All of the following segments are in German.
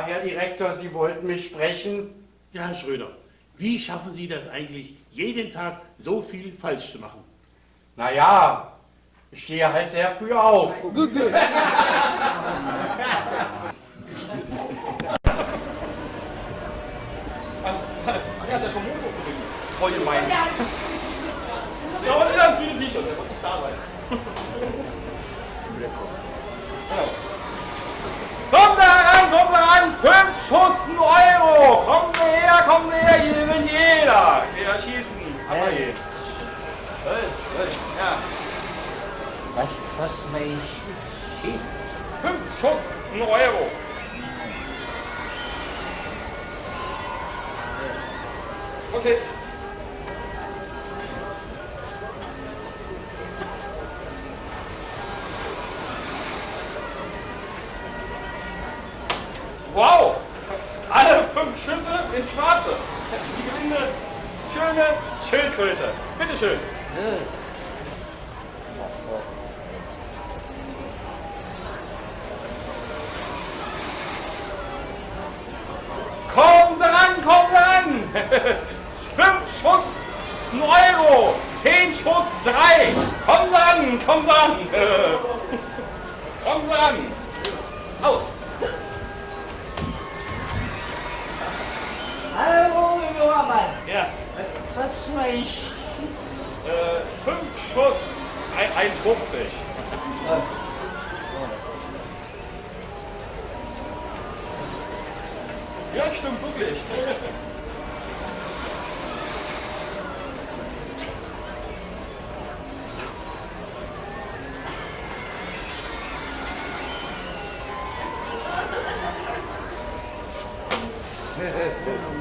Ja, Herr Direktor, Sie wollten mich sprechen. Ja, Herr Schröder, wie schaffen Sie das eigentlich, jeden Tag so viel falsch zu machen? Naja, ich stehe halt sehr früh auf. Voll gemein. Ja, und das grüne T-Shirt, der wird nicht da sein. Schießen. Aber schön, ja. Was kostet mein Schießen? Fünf Schuss, ein Euro. Okay. Wow! Alle fünf Schüsse in Schwarze. Die gewinnende schöne Schildkröte. Bitteschön. Kommen Sie ran, kommen Sie ran! Fünf Schuss, ein Euro! Zehn Schuss, drei! Kommen Sie ran, kommen Sie ran! Kommen Sie ran! Schießen? äh, fünf Schuss, ein- 1,50. Ja, stimmt wirklich.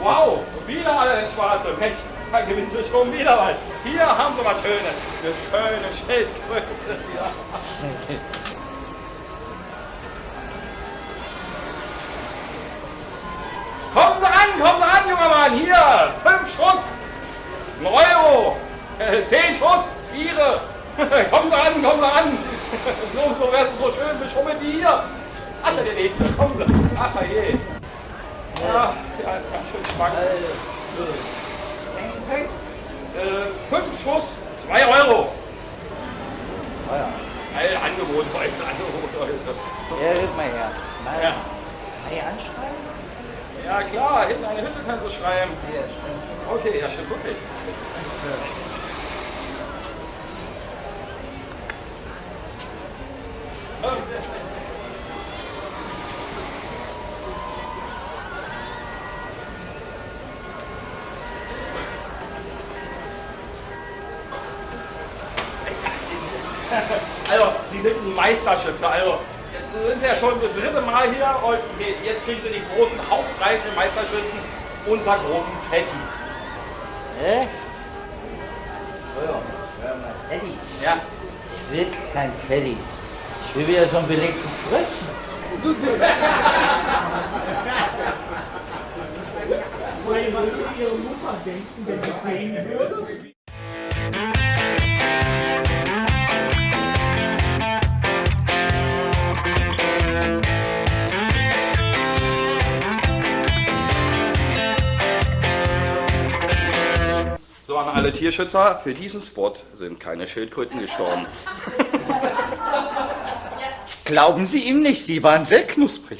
Wow, wieder alle in Schwarze. Mensch, da gewinnen Sie schon wieder was. Hier haben Sie mal schöne, eine schöne Schildkröte. Ja. Kommen Sie ran, kommen Sie ran, junger Mann. Hier, fünf Schuss, ein Euro, äh, zehn Schuss, vier. kommen Sie ran, kommen Sie ran. So, so werden Sie so schön beschummelt wie hier. Alle der Nächste, kommen Sie. Ach je. Ja, ja, ganz schön schwank. Äh, fünf Schuss, zwei Euro. Ah ja. Ein Angebot heute, Angebot heute. Ja, gib mal her. Mal Ja. Ei anschreiben? ja klar, hinten eine Hütte kannst du schreiben. Ja, stimmt. Okay, ja stimmt wirklich. Also, Sie sind ein Meisterschütze. Also, jetzt sind Sie ja schon das dritte Mal hier und jetzt kriegen Sie den großen Hauptpreis für Meisterschützen, unser großen Teddy. Hä? Oh mal, Teddy. Ja. Ich will kein Teddy. Ich will wieder so ein belegtes Brötchen. Was würde Ihre Mutter denken, wenn sie sehen würde? An alle Tierschützer, für diesen Spot sind keine Schildkröten gestorben. Glauben Sie ihm nicht, Sie waren sehr knusprig.